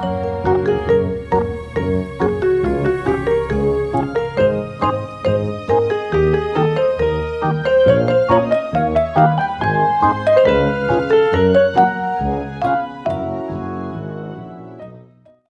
Música